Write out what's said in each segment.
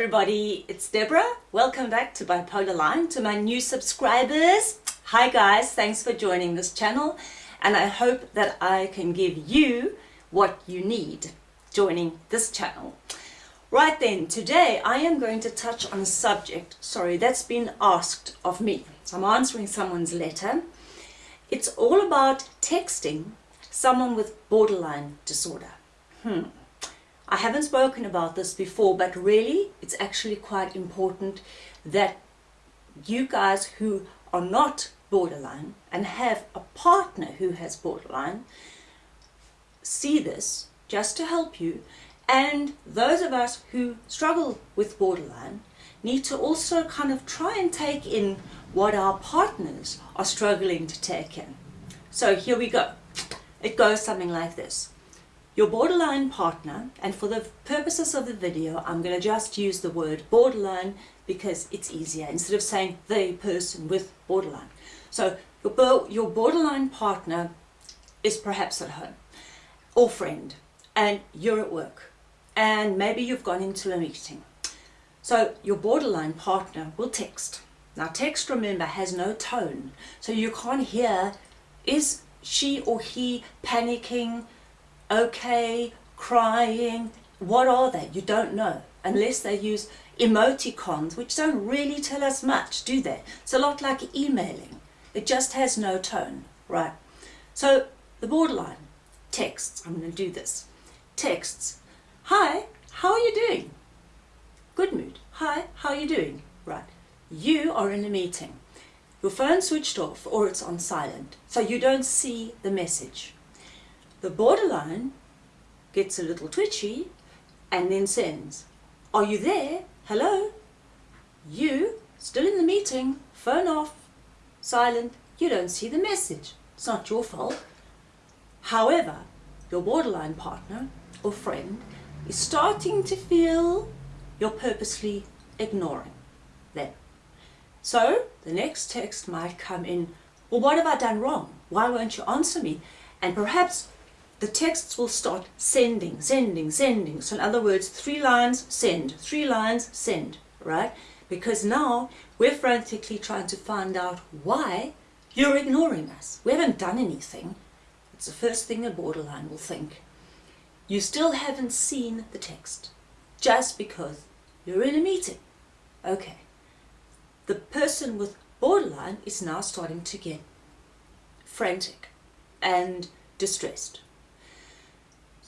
everybody, it's Deborah. Welcome back to Bipolar Line. To my new subscribers, hi guys, thanks for joining this channel and I hope that I can give you what you need joining this channel. Right then, today I am going to touch on a subject, sorry, that's been asked of me. So I'm answering someone's letter. It's all about texting someone with borderline disorder. Hmm. I haven't spoken about this before, but really it's actually quite important that you guys who are not borderline and have a partner who has borderline see this just to help you and those of us who struggle with borderline need to also kind of try and take in what our partners are struggling to take in. So here we go. It goes something like this. Your borderline partner, and for the purposes of the video, I'm going to just use the word borderline because it's easier instead of saying the person with borderline. So your, your borderline partner is perhaps at home or friend and you're at work and maybe you've gone into a meeting. So your borderline partner will text. Now text, remember, has no tone. So you can't hear, is she or he panicking, okay, crying, what are they? You don't know unless they use emoticons which don't really tell us much, do they? It's a lot like emailing. It just has no tone, right? So the borderline texts, I'm going to do this, texts, hi, how are you doing? Good mood. Hi, how are you doing? Right. You are in a meeting. Your phone switched off or it's on silent, so you don't see the message. The borderline gets a little twitchy and then sends, are you there? Hello? You, still in the meeting, phone off, silent, you don't see the message. It's not your fault. However, your borderline partner or friend is starting to feel you're purposely ignoring them. So the next text might come in, well, what have I done wrong? Why won't you answer me? And perhaps the texts will start sending, sending, sending. So in other words, three lines, send, three lines, send, right? Because now we're frantically trying to find out why you're ignoring us. We haven't done anything. It's the first thing a borderline will think. You still haven't seen the text just because you're in a meeting. Okay. The person with borderline is now starting to get frantic and distressed.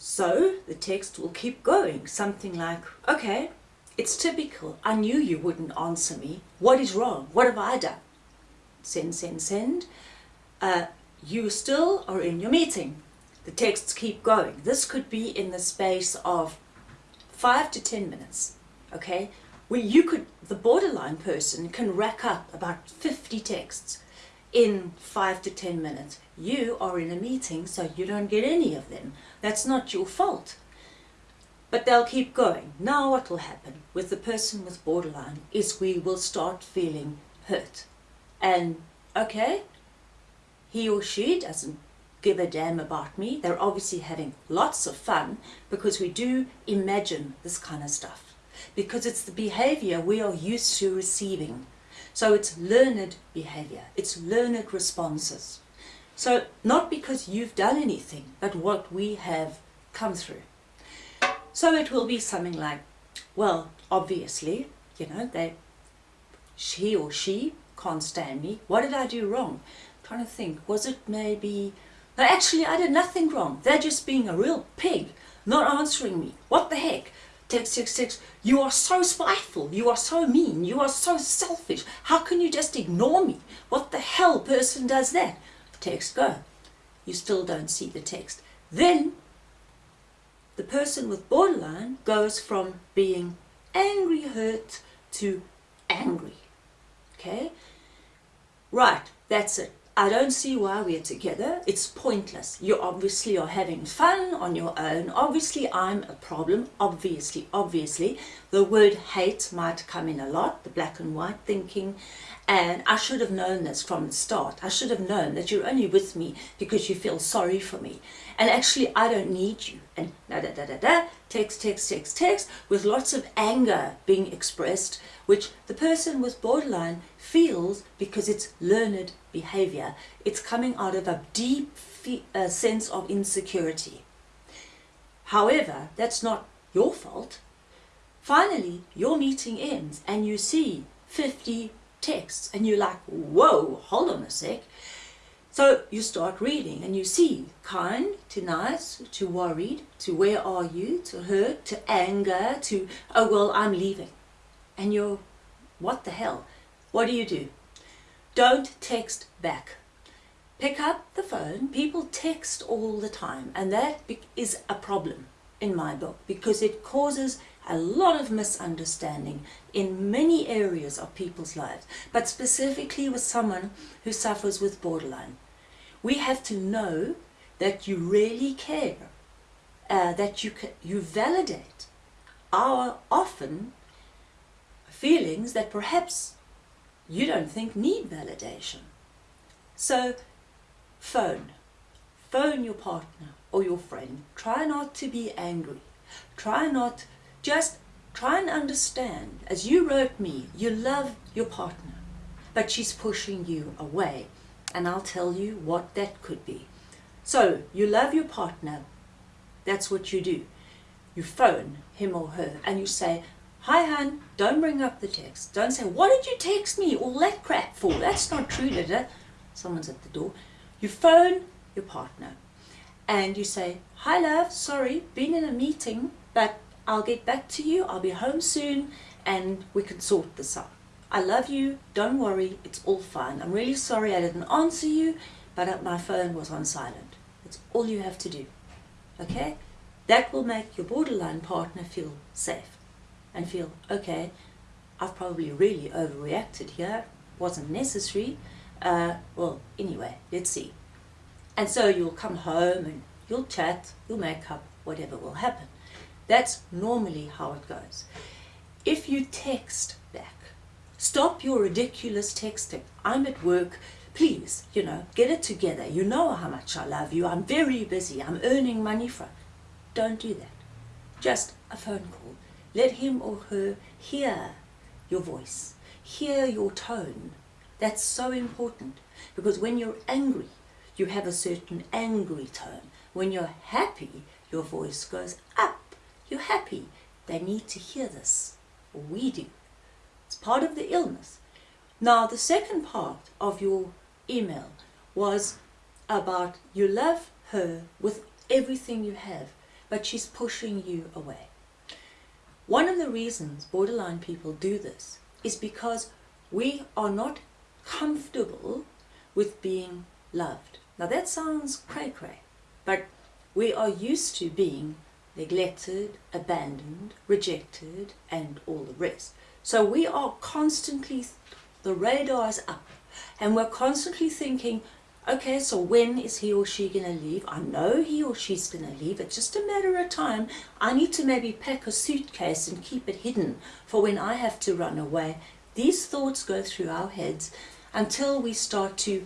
So the text will keep going, something like, okay, it's typical, I knew you wouldn't answer me, what is wrong, what have I done? Send, send, send. Uh, you still are in your meeting. The texts keep going. This could be in the space of five to ten minutes, okay? Where you could, the borderline person can rack up about 50 texts in five to ten minutes. You are in a meeting, so you don't get any of them. That's not your fault. But they'll keep going. Now what will happen with the person with borderline is we will start feeling hurt. And, okay, he or she doesn't give a damn about me. They're obviously having lots of fun because we do imagine this kind of stuff. Because it's the behavior we are used to receiving. So it's learned behavior, it's learned responses. So not because you've done anything, but what we have come through. So it will be something like, well, obviously, you know, they, she or she can't stand me. What did I do wrong? I'm trying to think, was it maybe, no, actually I did nothing wrong. They're just being a real pig, not answering me. What the heck? Text, text, text, you are so spiteful, you are so mean, you are so selfish. How can you just ignore me? What the hell person does that? Text go. You still don't see the text. Then the person with borderline goes from being angry hurt to angry. Okay? Right, that's it. I don't see why we're together. It's pointless. You obviously are having fun on your own. Obviously, I'm a problem. Obviously, obviously. The word hate might come in a lot, the black and white thinking. And I should have known this from the start. I should have known that you're only with me because you feel sorry for me. And actually, I don't need you. And da da da da da, text, text, text, text, with lots of anger being expressed, which the person with borderline feels because it's learned behavior. It's coming out of a deep uh, sense of insecurity. However, that's not your fault. Finally, your meeting ends and you see 50 texts and you're like, whoa, hold on a sec. So you start reading and you see kind to nice to worried to where are you to hurt to anger to oh well I'm leaving. And you're what the hell? What do you do? Don't text back. Pick up the phone. People text all the time and that is a problem in my book because it causes a lot of misunderstanding in many areas of people's lives, but specifically with someone who suffers with borderline. We have to know that you really care, uh, that you, you validate our often feelings that perhaps you don't think need validation. So phone, phone your partner or your friend. Try not to be angry. Try not just try and understand, as you wrote me, you love your partner, but she's pushing you away. And I'll tell you what that could be. So, you love your partner, that's what you do. You phone him or her and you say, Hi hun, don't bring up the text. Don't say, what did you text me all that crap for? That's not true, did it? Someone's at the door. You phone your partner and you say, Hi love, sorry, been in a meeting, but I'll get back to you, I'll be home soon, and we can sort this out. I love you, don't worry, it's all fine. I'm really sorry I didn't answer you, but my phone was on silent. It's all you have to do, okay? That will make your borderline partner feel safe and feel, okay, I've probably really overreacted here, wasn't necessary. Uh, well, anyway, let's see. And so you'll come home and you'll chat, you'll make up, whatever will happen. That's normally how it goes. If you text back, stop your ridiculous texting. I'm at work, please, you know, get it together. You know how much I love you. I'm very busy. I'm earning money from. Don't do that. Just a phone call. Let him or her hear your voice, hear your tone. That's so important because when you're angry, you have a certain angry tone. When you're happy, your voice goes up. You're happy. They need to hear this. We do. It's part of the illness. Now, the second part of your email was about you love her with everything you have, but she's pushing you away. One of the reasons borderline people do this is because we are not comfortable with being loved. Now that sounds cray-cray, but we are used to being neglected, abandoned, rejected, and all the rest. So we are constantly, the radar is up, and we're constantly thinking, okay, so when is he or she going to leave? I know he or she's going to leave. It's just a matter of time. I need to maybe pack a suitcase and keep it hidden for when I have to run away. These thoughts go through our heads until we start to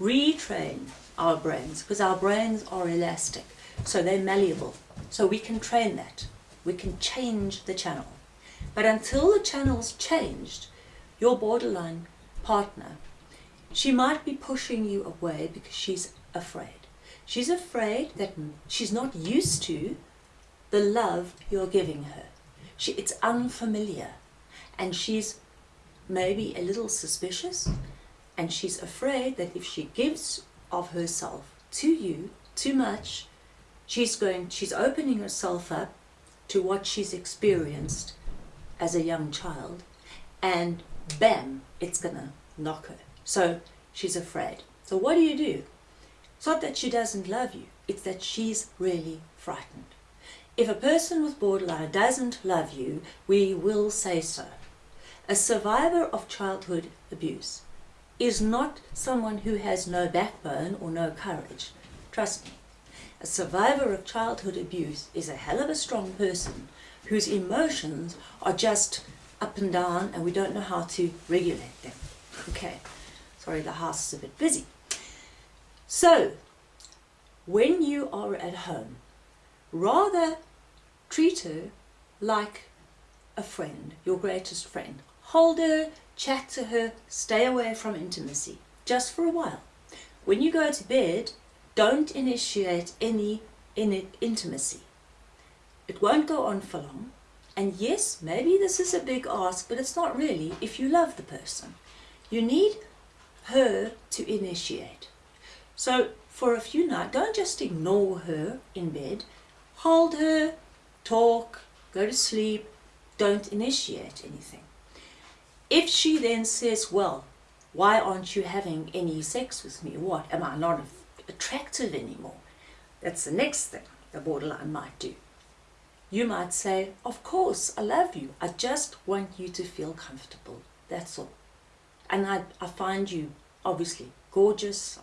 retrain our brains because our brains are elastic. So they're malleable. So we can train that. We can change the channel. But until the channel's changed, your borderline partner, she might be pushing you away because she's afraid. She's afraid that she's not used to the love you're giving her. She, it's unfamiliar. And she's maybe a little suspicious. And she's afraid that if she gives of herself to you too much, she's going, she's opening herself up to what she's experienced as a young child and bam, it's gonna knock her. So she's afraid. So what do you do? It's not that she doesn't love you, it's that she's really frightened. If a person with borderline doesn't love you, we will say so. A survivor of childhood abuse is not someone who has no backbone or no courage. Trust me. A survivor of childhood abuse is a hell of a strong person whose emotions are just up and down and we don't know how to regulate them. Okay, sorry, the house is a bit busy. So, when you are at home, rather treat her like a friend, your greatest friend. Hold her, chat to her, stay away from intimacy, just for a while. When you go to bed, don't initiate any in intimacy. It won't go on for long. And yes, maybe this is a big ask, but it's not really if you love the person. You need her to initiate. So for a few nights, don't just ignore her in bed. Hold her, talk, go to sleep. Don't initiate anything. If she then says, well, why aren't you having any sex with me? What, am I not attractive anymore? That's the next thing the borderline might do. You might say, of course, I love you. I just want you to feel comfortable. That's all. And I, I find you obviously gorgeous.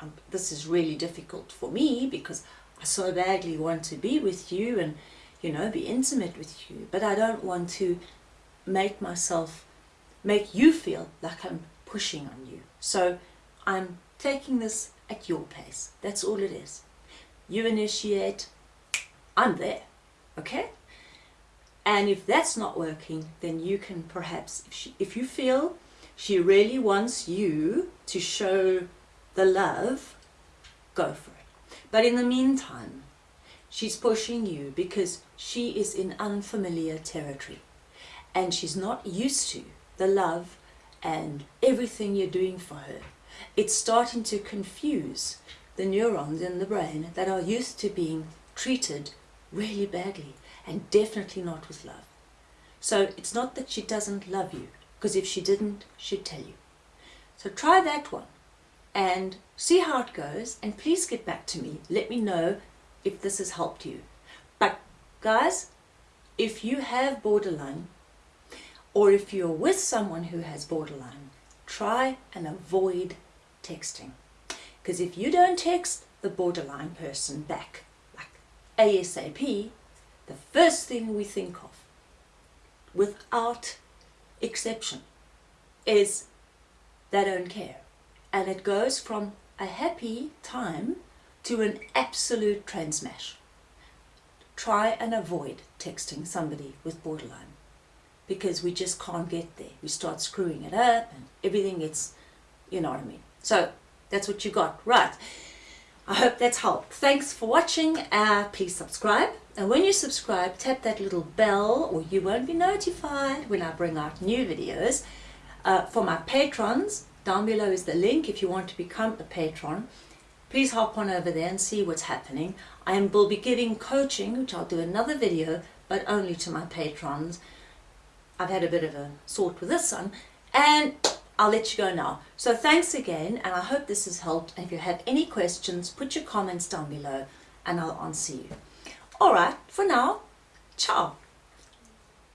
Um, this is really difficult for me because I so badly want to be with you and, you know, be intimate with you. But I don't want to make myself, make you feel like I'm pushing on you. So I'm taking this at your pace. That's all it is. You initiate, I'm there. Okay? And if that's not working, then you can perhaps, if, she, if you feel she really wants you to show the love, go for it. But in the meantime, she's pushing you because she is in unfamiliar territory and she's not used to the love and everything you're doing for her. It's starting to confuse the neurons in the brain that are used to being treated really badly and definitely not with love. So it's not that she doesn't love you, because if she didn't, she'd tell you. So try that one and see how it goes and please get back to me. Let me know if this has helped you. But guys, if you have borderline or if you're with someone who has borderline, try and avoid texting. Because if you don't text the borderline person back, like ASAP, the first thing we think of, without exception, is they don't care. And it goes from a happy time to an absolute transmash. Try and avoid texting somebody with borderline because we just can't get there. We start screwing it up and everything gets, you know what I mean. So that's what you got. Right. I hope that's helped. Thanks for watching. Uh, please subscribe. And when you subscribe, tap that little bell or you won't be notified when I bring out new videos. Uh, for my patrons, down below is the link if you want to become a patron. Please hop on over there and see what's happening. I will be giving coaching, which I'll do another video, but only to my patrons. I've had a bit of a sort with this one. And I'll let you go now. So thanks again, and I hope this has helped. If you have any questions, put your comments down below, and I'll answer you. All right, for now, ciao.